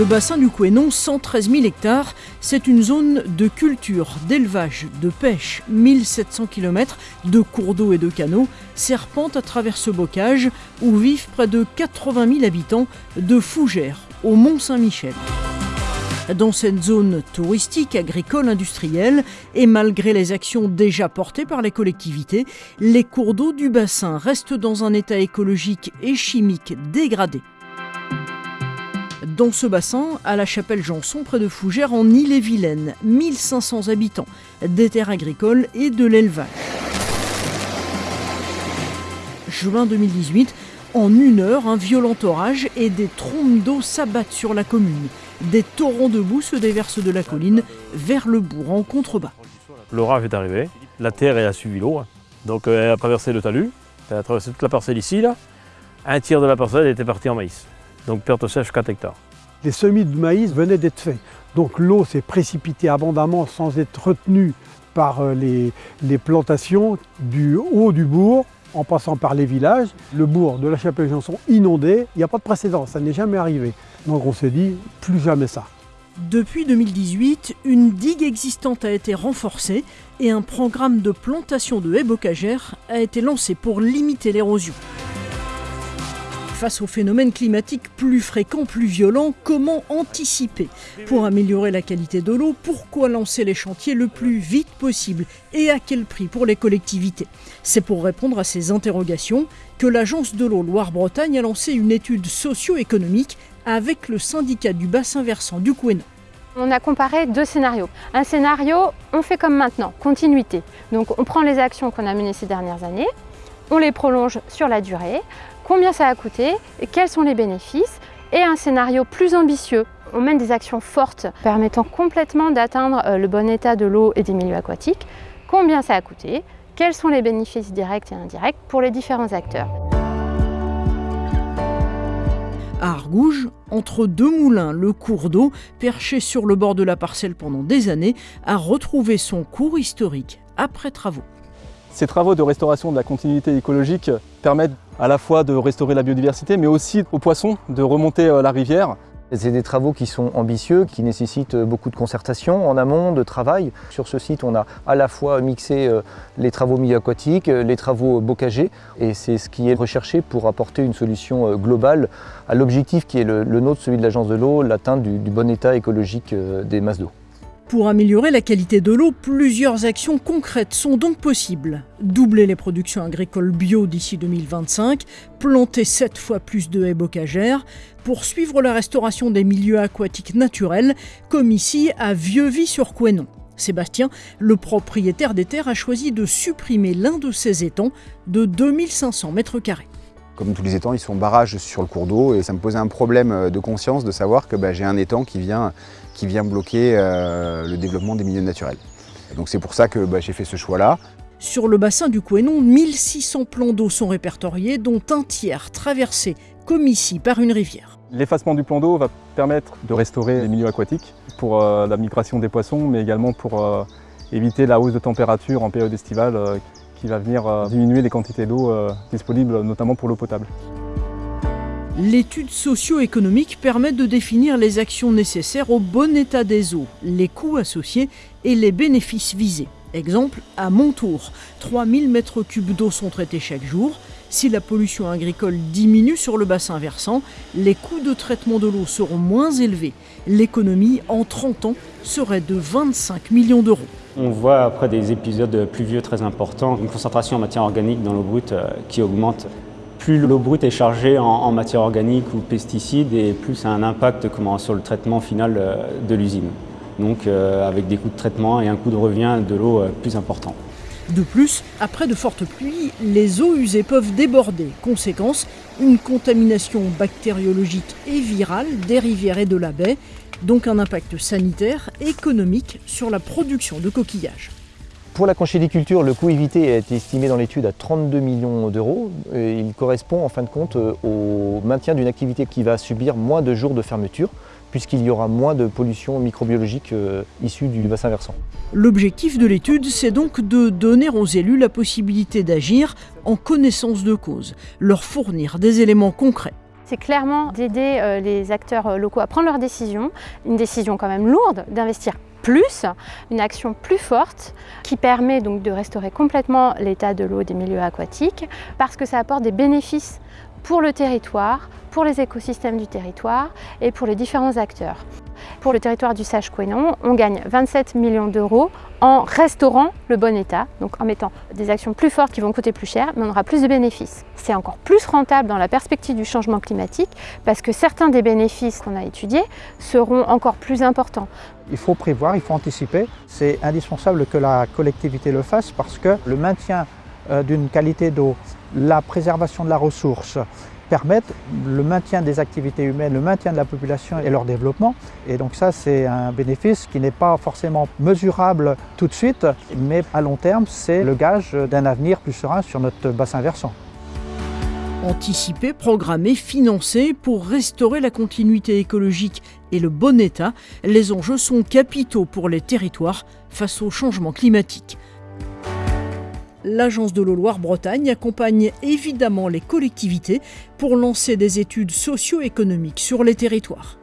Le bassin du Couesnon, 113 000 hectares, c'est une zone de culture, d'élevage, de pêche, 1700 km de cours d'eau et de canaux serpentent à travers ce bocage où vivent près de 80 000 habitants de Fougères au Mont-Saint-Michel. Dans cette zone touristique, agricole, industrielle, et malgré les actions déjà portées par les collectivités, les cours d'eau du bassin restent dans un état écologique et chimique dégradé. Dans ce bassin, à la chapelle Janson, près de Fougères, en Ille-et-Vilaine, 1500 habitants, des terres agricoles et de l'élevage. Juin 2018, en une heure, un violent orage et des trompes d'eau s'abattent sur la commune. Des torrents de boue se déversent de la colline vers le bourg en contrebas. L'orage est arrivé, la terre a suivi l'eau, donc euh, elle a traversé le talus, elle a traversé toute la parcelle ici. Là. Un tiers de la parcelle était parti en maïs, donc perte sèche 4 hectares les semis de maïs venaient d'être faits. Donc l'eau s'est précipitée abondamment sans être retenue par euh, les, plantations du haut du bourg en passant par les villages. Le bourg de la Chapelle-Janson inondé, il n'y a pas de précédent, ça n'est jamais arrivé. Donc on s'est dit, plus jamais ça. Depuis 2018, une digue existante a été renforcée et un programme de plantation de haies bocagères a été lancé pour limiter l'érosion. Face aux phénomènes climatiques plus fréquents, plus violents, comment anticiper? Pour améliorer la qualité de l'eau, pourquoi lancer les chantiers le plus vite possible et à quel prix pour les collectivités? C'est pour répondre à ces interrogations que l'Agence de l'eau Loire-Bretagne a lancé une étude socio-économique avec le syndicat du bassin versant du Couesnon. On a comparé deux scénarios. Un scénario, on fait comme maintenant, continuité. Donc on prend les actions qu'on a menées ces dernières années, on les prolonge sur la durée, combien ça a coûté, quels sont les bénéfices, et un scénario plus ambitieux. On mène des actions fortes permettant complètement d'atteindre euh, le bon état de l'eau et des milieux aquatiques, combien ça a coûté, quels sont les bénéfices directs et indirects pour les différents acteurs. À Argouges, entre deux moulins, le cours d'eau, perché sur le bord de la parcelle pendant des années, a retrouvé son cours historique après travaux. Ces travaux de restauration de la continuité écologique permettent à la fois de restaurer la biodiversité, mais aussi aux poissons de remonter euh, la rivière. C'est des travaux qui sont ambitieux, qui nécessitent beaucoup de concertation en amont, de travail. Sur ce site, on a à la fois mixé euh, les travaux milieu aquatiques, euh, les travaux bocagers, et c'est ce qui est recherché pour apporter une solution globale à l'objectif qui est le, nôtre, celui de l'Agence de l'eau, l'atteinte du bon état écologique des masses d'eau. Pour améliorer la qualité de l'eau, plusieurs actions concrètes sont donc possibles. Doubler les productions agricoles bio d'ici 2025, planter 7 fois plus de haies bocagères, poursuivre la restauration des milieux aquatiques naturels, comme ici à Vieux-Vie-sur-Couesnon. Sébastien, le propriétaire des terres, a choisi de supprimer l'un de ses étangs de 2500 mètres carrés. Comme tous les étangs, ils sont barrages sur le cours d'eau et ça me posait un problème de conscience de savoir que bah, j'ai un étang qui vient, qui vient bloquer euh, le développement des milieux naturels. Donc c'est pour ça que bah, j'ai fait ce choix-là. Sur le bassin du Couesnon, 1600 plans d'eau sont répertoriés, dont un tiers traversé, comme ici, par une rivière. L'effacement du plan d'eau va permettre de restaurer les milieux aquatiques pour euh, la migration des poissons, mais également pour euh, éviter la hausse de température en période estivale qui va venir euh, diminuer les quantités d'eau euh, disponibles, notamment pour l'eau potable. L'étude socio-économique permet de définir les actions nécessaires au bon état des eaux, les coûts associés et les bénéfices visés. Exemple, à Montour, 3000 m3 d'eau sont traités chaque jour. Si la pollution agricole diminue sur le bassin versant, les coûts de traitement de l'eau seront moins élevés. L'économie, en 30 ans, serait de 25 millions d'euros. On voit après des épisodes pluvieux très importants, une concentration en matière organique dans l'eau brute euh, qui augmente. Plus l'eau brute est chargée en, matière organique ou pesticides et plus ça a un impact sur le traitement final euh, de l'usine. Donc euh, avec des coûts de traitement et un coût de revient de l'eau plus important. De plus, après de fortes pluies, les eaux usées peuvent déborder. Conséquence, une contamination bactériologique et virale des rivières et de la baie donc un impact sanitaire, économique sur la production de coquillages. Pour la conchyliculture, le coût évité a été estimé dans l'étude à 32 millions d'euros. Il correspond en fin de compte euh, au maintien d'une activité qui va subir moins de jours de fermeture puisqu'il y aura moins de pollution microbiologique euh, issue du bassin versant. L'objectif de l'étude, c'est donc de donner aux élus la possibilité d'agir en connaissance de cause, leur fournir des éléments concrets. c'est clairement d'aider euh, les acteurs locaux à prendre leurs décisions, une décision quand même lourde d'investir plus, une action plus forte qui permet donc de restaurer complètement l'état de l'eau des milieux aquatiques parce que ça apporte des bénéfices pour le territoire, pour les écosystèmes du territoire et pour les différents acteurs. Pour le territoire du Sage-Quénon, on gagne 27 millions d'euros en restaurant le bon état, donc en mettant des actions plus fortes qui vont coûter plus cher, mais on aura plus de bénéfices. C'est encore plus rentable dans la perspective du changement climatique parce que certains des bénéfices qu'on a étudiés seront encore plus importants. Il faut prévoir, il faut anticiper. C'est indispensable que la collectivité le fasse parce que le maintien d'une qualité d'eau, la préservation de la ressource, permettent le maintien des activités humaines, le maintien de la population et leur développement. Et donc ça, c'est un bénéfice qui n'est pas forcément mesurable tout de suite, mais à long terme, c'est le gage d'un avenir plus serein sur notre bassin versant. Anticiper, programmer, financer pour restaurer la continuité écologique et le bon état, les enjeux sont capitaux pour les territoires face au changement climatique. L'Agence de l'eau Loire-Bretagne accompagne évidemment les collectivités pour lancer des études socio-économiques sur les territoires.